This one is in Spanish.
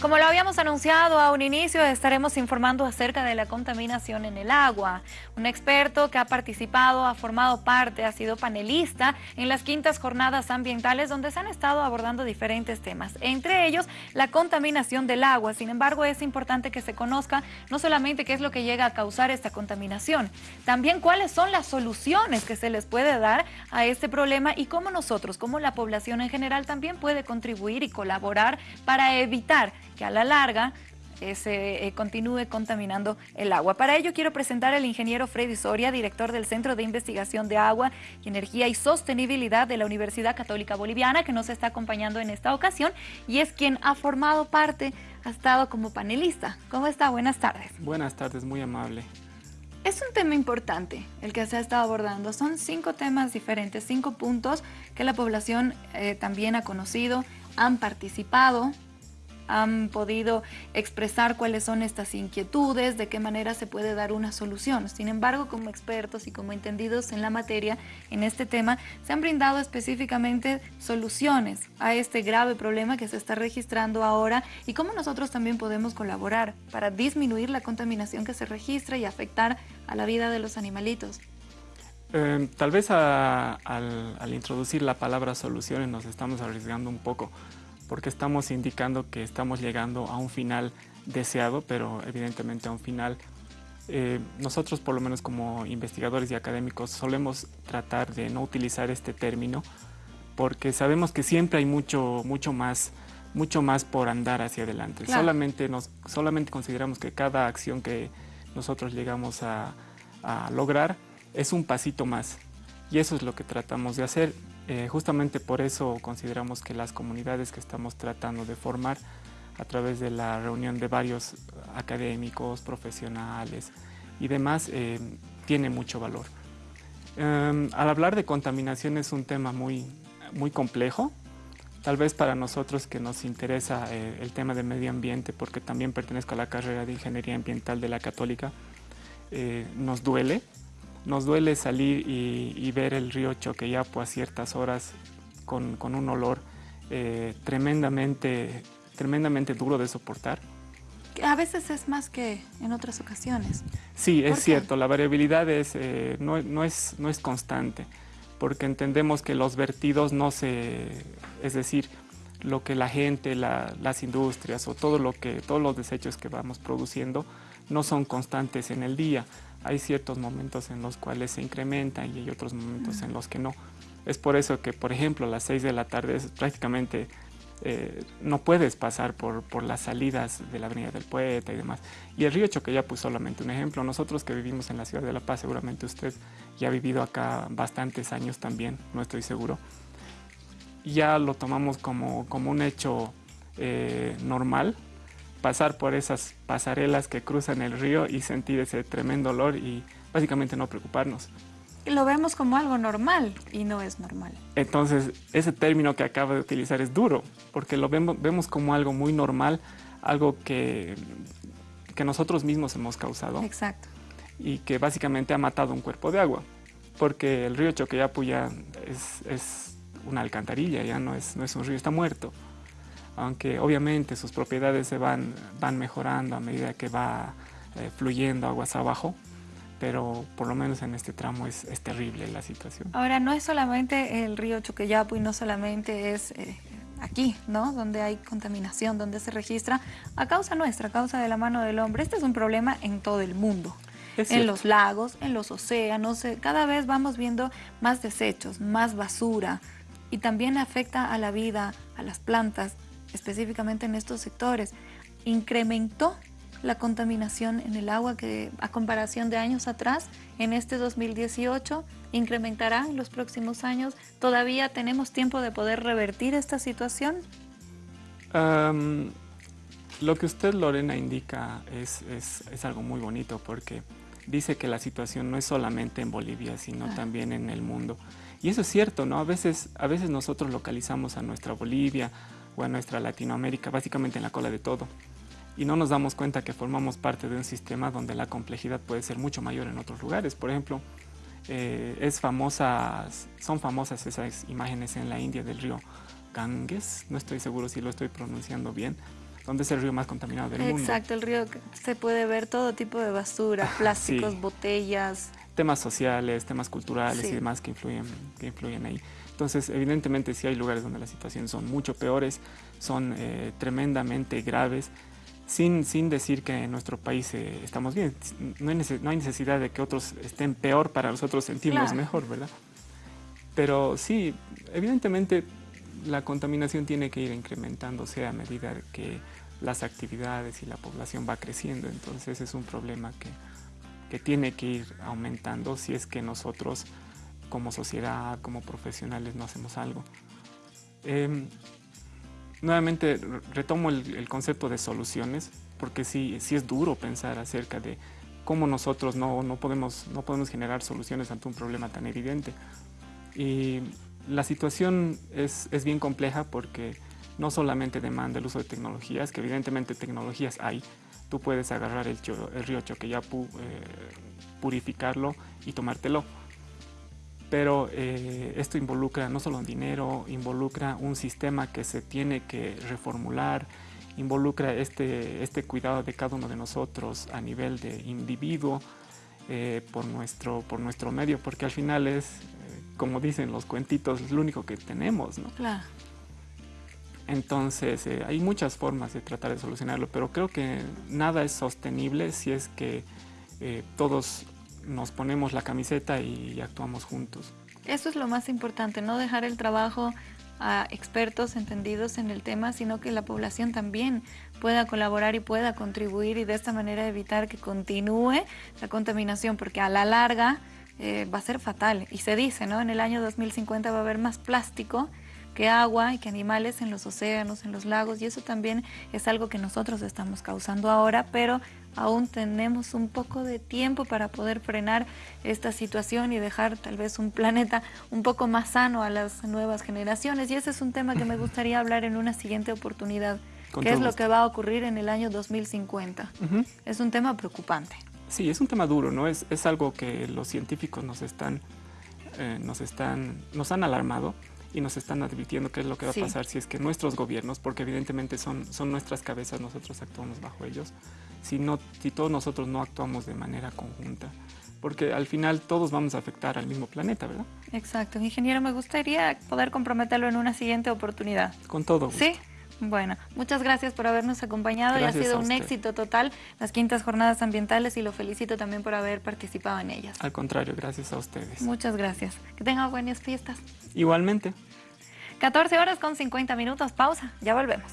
Como lo habíamos anunciado a un inicio, estaremos informando acerca de la contaminación en el agua. Un experto que ha participado, ha formado parte, ha sido panelista en las quintas jornadas ambientales donde se han estado abordando diferentes temas, entre ellos la contaminación del agua. Sin embargo, es importante que se conozca no solamente qué es lo que llega a causar esta contaminación, también cuáles son las soluciones que se les puede dar a este problema y cómo nosotros, como la población en general, también puede contribuir y colaborar para evitar que a la larga eh, se eh, continúe contaminando el agua. Para ello quiero presentar al ingeniero Freddy Soria, director del Centro de Investigación de Agua, Energía y Sostenibilidad de la Universidad Católica Boliviana, que nos está acompañando en esta ocasión y es quien ha formado parte, ha estado como panelista. ¿Cómo está? Buenas tardes. Buenas tardes, muy amable. Es un tema importante el que se ha estado abordando. Son cinco temas diferentes, cinco puntos que la población eh, también ha conocido, han participado, han podido expresar cuáles son estas inquietudes, de qué manera se puede dar una solución. Sin embargo, como expertos y como entendidos en la materia, en este tema, se han brindado específicamente soluciones a este grave problema que se está registrando ahora y cómo nosotros también podemos colaborar para disminuir la contaminación que se registra y afectar a la vida de los animalitos. Eh, tal vez al, al introducir la palabra soluciones nos estamos arriesgando un poco porque estamos indicando que estamos llegando a un final deseado, pero evidentemente a un final eh, nosotros por lo menos como investigadores y académicos solemos tratar de no utilizar este término porque sabemos que siempre hay mucho, mucho, más, mucho más por andar hacia adelante. Solamente, nos, solamente consideramos que cada acción que nosotros llegamos a, a lograr es un pasito más y eso es lo que tratamos de hacer. Eh, justamente por eso consideramos que las comunidades que estamos tratando de formar a través de la reunión de varios académicos, profesionales y demás, eh, tiene mucho valor. Em, al hablar de contaminación es un tema muy, muy complejo, tal vez para nosotros que nos interesa eh, el tema del medio ambiente, porque también pertenezco a la carrera de Ingeniería Ambiental de la Católica, nos duele, nos duele salir y, ver el río Choqueyapo a ciertas horas con, un olor eh, tremendamente, tremendamente duro de soportar. A veces es más que en otras ocasiones. Sí, es cierto, la variabilidad es, eh, no, es, no es constante, porque entendemos que los vertidos no se... es decir, lo que la gente, las industrias o todo lo que, todos los desechos que vamos produciendo no son constantes en el día hay ciertos momentos en los cuales se incrementa y hay otros momentos en los que no. Es por eso que, por ejemplo, a las 6 de la tarde es prácticamente eh, no puedes pasar por, por, las salidas de la Avenida del Poeta y demás. Y el río Choqueyapu es solamente un ejemplo. Nosotros que vivimos en la ciudad de La Paz, seguramente usted ya ha vivido acá bastantes años también, no estoy seguro. Ya lo tomamos como, como un hecho eh, normal, pasar por esas pasarelas que cruzan el río y sentir ese tremendo olor y básicamente no preocuparnos. Lo vemos como algo normal y no es normal. Entonces, ese término que acaba de utilizar es duro, porque lo vemos, vemos como algo muy normal, algo que, que nosotros mismos hemos causado. Exacto. Y que básicamente ha matado un cuerpo de agua, porque el río Choqueyapu ya es, es una alcantarilla, ya no es, no es un río, está muerto aunque obviamente sus propiedades se van, van mejorando a medida que va eh, fluyendo aguas abajo, pero por lo menos en este tramo es, es, terrible la situación. Ahora, no es solamente el río Chuqueyapu y no solamente es eh, aquí, ¿no? Donde hay contaminación, donde se registra a causa nuestra, a causa de la mano del hombre. Este es un problema en todo el mundo. en los lagos, en los océanos, eh, cada vez vamos viendo más desechos, más basura y también afecta a la vida, a las plantas, específicamente en estos sectores, incrementó la contaminación en el agua que a comparación de años atrás, en este 2018, incrementará en los próximos años. ¿Todavía tenemos tiempo de poder revertir esta situación? lo que usted, Lorena, indica es, es, algo muy bonito porque dice que la situación no es solamente en Bolivia, sino también en el mundo. Y eso es cierto, ¿no? A veces, a veces nosotros localizamos a nuestra Bolivia, a nuestra Latinoamérica, básicamente en la cola de todo. Y no nos damos cuenta que formamos parte de un sistema donde la complejidad puede ser mucho mayor en otros lugares. Por ejemplo, eh, es famosas, son famosas esas imágenes en la India del río Ganges, no estoy seguro si lo estoy pronunciando bien, donde es el río más contaminado del mundo. Exacto, el río se puede ver todo tipo de basura, plásticos, botellas. Temas sociales, temas culturales y demás que influyen, que influyen ahí. Entonces, evidentemente, sí hay lugares donde las situaciones son mucho peores, son eh, tremendamente graves, sin, sin decir que en nuestro país eh, estamos bien. No hay, no hay, necesidad de que otros estén peor para nosotros sentirnos mejor, ¿verdad? Pero sí, evidentemente la contaminación tiene que ir incrementándose a medida que las actividades y la población va creciendo, entonces es un problema que, que tiene que ir aumentando si es que nosotros como sociedad, como profesionales no hacemos algo. Em, nuevamente retomo el, concepto de soluciones, porque sí, sí es duro pensar acerca de cómo nosotros no, no, podemos, no podemos generar soluciones ante un problema tan evidente. Y la situación es, es, bien compleja porque no solamente demanda el uso de tecnologías, que evidentemente tecnologías hay. Tú puedes agarrar el, el río Choqueyapu, eh, purificarlo y tomártelo. Pero eh, esto involucra no solo dinero, involucra un sistema que se tiene que reformular, involucra este, este cuidado de cada uno de nosotros a nivel de individuo eh, por, nuestro, por nuestro medio, porque al final es como dicen los cuentitos, es lo único que tenemos, ¿no? Claro. Entonces, eh, hay muchas formas de tratar de solucionarlo, pero creo que nada es sostenible si es que eh, todos nos ponemos la camiseta y actuamos juntos. Eso es lo más importante, no dejar el trabajo a expertos entendidos en el tema, sino que la población también pueda colaborar y pueda contribuir y de esta manera evitar que continúe la contaminación, porque a la larga eh, va a ser fatal. Y se dice, ¿no? En el año 2050 va a haber más plástico que agua y que animales en los océanos, en los lagos, y eso también es algo que nosotros estamos causando ahora, pero aún tenemos un poco de tiempo para poder frenar esta situación y dejar tal vez un planeta un poco más sano a las nuevas generaciones. Y ese es un tema que me gustaría hablar en una siguiente oportunidad. ¿Qué es lo que va a ocurrir en el año 2050? Es un tema preocupante. Sí, es un tema duro, ¿no? Es, es algo que los científicos nos están, eh, nos están, nos han alarmado y nos están advirtiendo qué es lo que va a pasar si es que nuestros gobiernos, porque evidentemente son, son nuestras cabezas, nosotros actuamos bajo ellos, si, no, si todos nosotros no actuamos de manera conjunta, porque al final todos vamos a afectar al mismo planeta, ¿verdad? Exacto. Ingeniero, me gustaría poder comprometerlo en una siguiente oportunidad. Con todo Sí. Bueno, muchas gracias por habernos acompañado y ha sido un éxito total las quintas jornadas ambientales y lo felicito también por haber participado en ellas. Al contrario, gracias a ustedes. Muchas gracias. Que tengan buenas fiestas. Igualmente. 14 horas con 50 minutos, pausa, ya volvemos.